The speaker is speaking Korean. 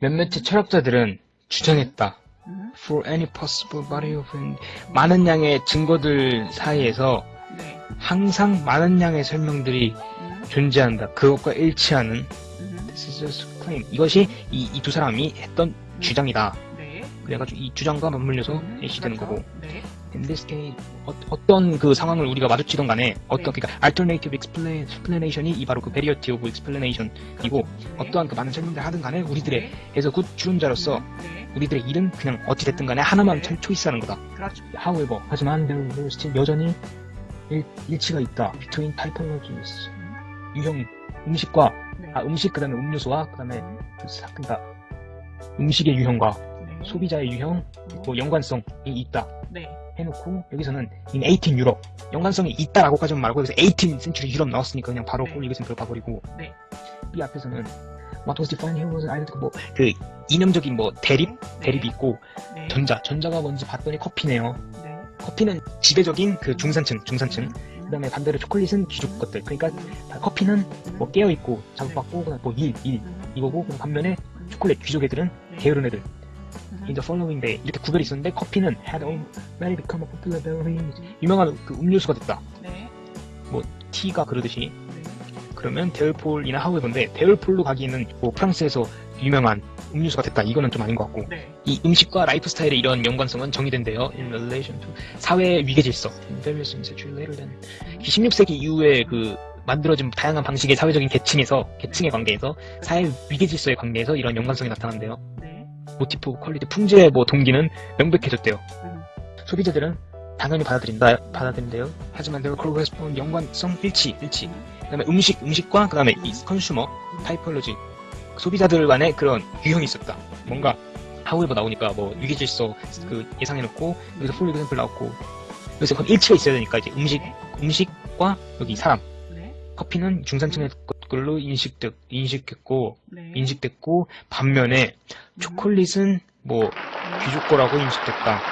몇몇의 철학자들은 주장했다. 음, For any possible body of in- 많은 양의 증거들 사이에서 네. 항상 많은 양의 설명들이 음, 존재한다. 그것과 일치하는 음, This is just claim. 이것이 이 두 사람이 했던 주장이다. 네. 그래가지고 이 주장과 맞물려서 음, 제시되는 그렇죠. 거고. 네. In this case, 어, 어떤 그 상황을 우리가 마주치던 간에 어떤 네. 그러니까 alternative explanation이 이 바로 그 variety of explanation이고 네. 어떠한 그 많은 설명들 하든 간에 우리들의 네. 에서 good 추론자로서 네. 우리들의 일은 그냥 어찌 됐든 간에 하나만 네. 참 choice하는 거다. 그렇죠. However, 하지만 there, there still 여전히 일, 일치가 있다. Between typologies. 유형 음식과 네. 아 음식 그다음에 음료수와 그다음에 음, 그 사- 그러니까 음식의 유형과 네. 소비자의 유형 뭐 연관성이 있다. 네. 해놓고 여기서는 in 18 유럽 연관성이 있다라고까지만 말고 여기서 18 센츄리 유럽 나왔으니까 그냥 바로 네. 꼴 이것은 들어가버리고 네. 이 앞에서는 what was defined here was either 뭐그 이념적인 뭐 대립 대립이 있고 네. 전자 전자가 뭔지 봤더니 커피네요 네. 커피는 지배적인 그 중산층 중산층 음, 그다음에 반대로 초콜릿은 귀족 것들 그러니까 다 커피는 뭐 깨어 있고 자극받고 그다음 뭐일일 음, 이거고 반면에 초콜릿 귀족 애들은 네. 게으른 애들 음, in the following day 이렇게 구별이 있었는데 커피는 had already become a popular beverage 유명한 그 음료수가 됐다. 네. 티가 그러듯이. 네. 그러면 데올폴이나 하우에버인데 데올폴로 가기에는 뭐 프랑스에서 유명한 음료수가 됐다. 이거는 좀 아닌 것 같고. 네. 이 음식과 라이프 스타일의 이런 연관성은 정의된대요. In relation to 사회 위계 질서. In various century later than 음, 16세기 이후에 그 만들어진 다양한 방식의 사회적인 계층에서 계층의 관계에서 사회 위계 질서의 관계에서 이런 연관성이 나타난대요. 네. motive quality 풍제의 뭐 동기는 명백해졌대요. 음, 소비자들은 당연히 받아들인다 받아들인대요. 하지만 there correspond 연관성 일치 일치. 그다음에 음식 음식과 그다음에 이 consumer typology 소비자들 간의 그런 유형이 있었다. 뭔가 however 나오니까 뭐 위계질서 그 예상해놓고 여기서 for example 나왔고 여기서 그럼 일치가 있어야 되니까 이제 음식 음식과 여기 사람. 네. 커피는 중산층의 걸로 인식됐 인식했고 네. 인식됐고 반면에 초콜릿은 뭐 귀족 거라고 인식됐다